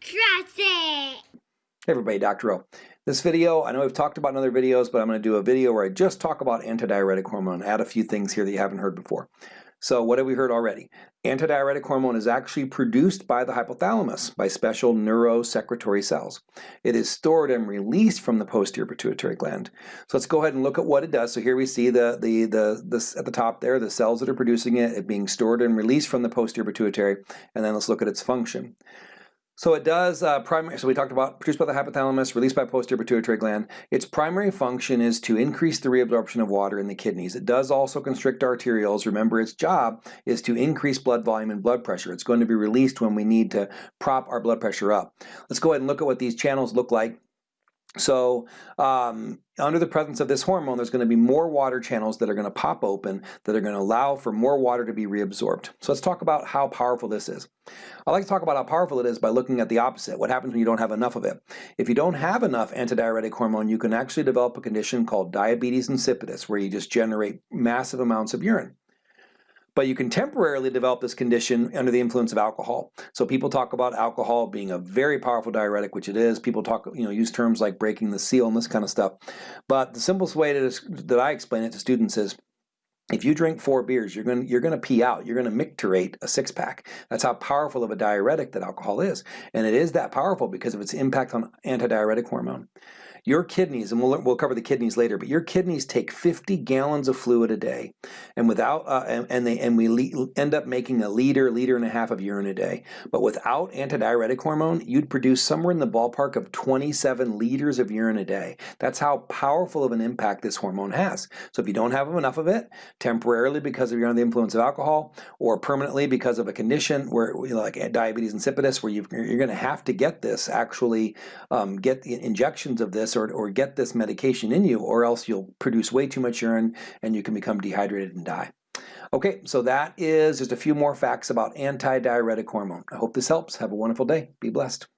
Trust it. Hey everybody, Dr. O. This video, I know we've talked about in other videos, but I'm going to do a video where I just talk about antidiuretic hormone, add a few things here that you haven't heard before. So what have we heard already? Antidiuretic hormone is actually produced by the hypothalamus by special neurosecretory cells. It is stored and released from the posterior pituitary gland. So let's go ahead and look at what it does. So here we see the, the, the, the at the top there, the cells that are producing it, it being stored and released from the posterior pituitary, and then let's look at its function. So it does uh, primary. So we talked about produced by the hypothalamus, released by posterior pituitary gland. Its primary function is to increase the reabsorption of water in the kidneys. It does also constrict arterioles. Remember, its job is to increase blood volume and blood pressure. It's going to be released when we need to prop our blood pressure up. Let's go ahead and look at what these channels look like so um, under the presence of this hormone, there's going to be more water channels that are going to pop open that are going to allow for more water to be reabsorbed. So let's talk about how powerful this is. I like to talk about how powerful it is by looking at the opposite. What happens when you don't have enough of it? If you don't have enough antidiuretic hormone, you can actually develop a condition called diabetes insipidus, where you just generate massive amounts of urine but you can temporarily develop this condition under the influence of alcohol. So people talk about alcohol being a very powerful diuretic, which it is. People talk, you know, use terms like breaking the seal and this kind of stuff. But the simplest way to, that I explain it to students is if you drink four beers, you're going you're going to pee out. You're going to micturate a six pack. That's how powerful of a diuretic that alcohol is, and it is that powerful because of its impact on antidiuretic hormone. Your kidneys, and we'll, we'll cover the kidneys later, but your kidneys take 50 gallons of fluid a day, and without uh, and, and, they and we end up making a liter, liter and a half of urine a day. But without antidiuretic hormone, you'd produce somewhere in the ballpark of 27 liters of urine a day. That's how powerful of an impact this hormone has. So if you don't have enough of it, temporarily because of you're under the influence of alcohol, or permanently because of a condition where you know, like diabetes insipidus, where you are going to have to get this actually um, get the injections of this or, or get this medication in you or else you'll produce way too much urine and you can become dehydrated and die. Okay, so that is just a few more facts about antidiuretic hormone. I hope this helps. Have a wonderful day. Be blessed.